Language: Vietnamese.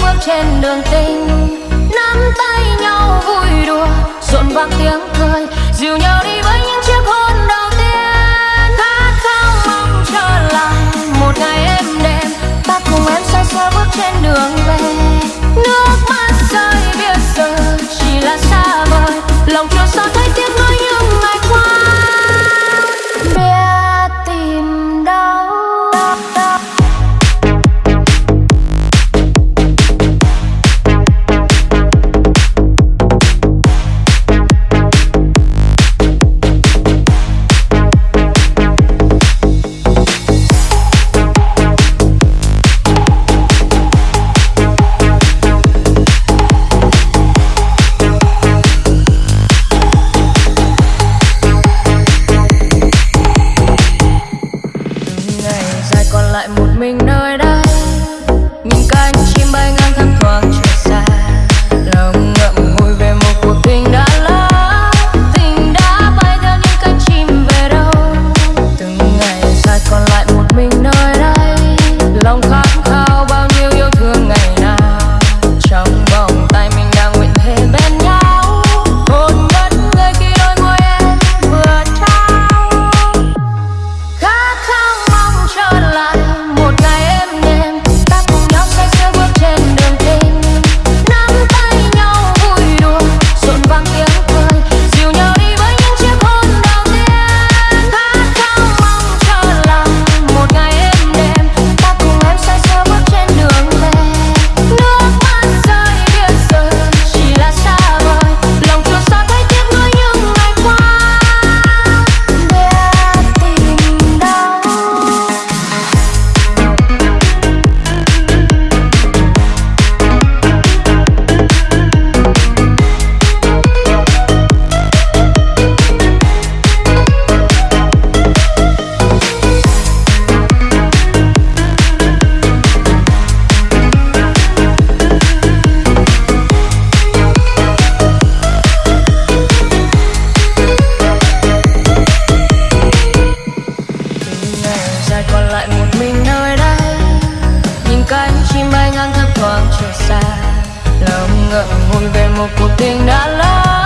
bước trên đường tình. Nắm tay nhau vui đùa rộn vang tiếng lại một mình nơi đây. đời còn lại một mình nơi đây. Nhìn cánh chim bay ngang thấp thoáng trời xa. Lòng ngậm ngùi về một cuộc tình đã lâu.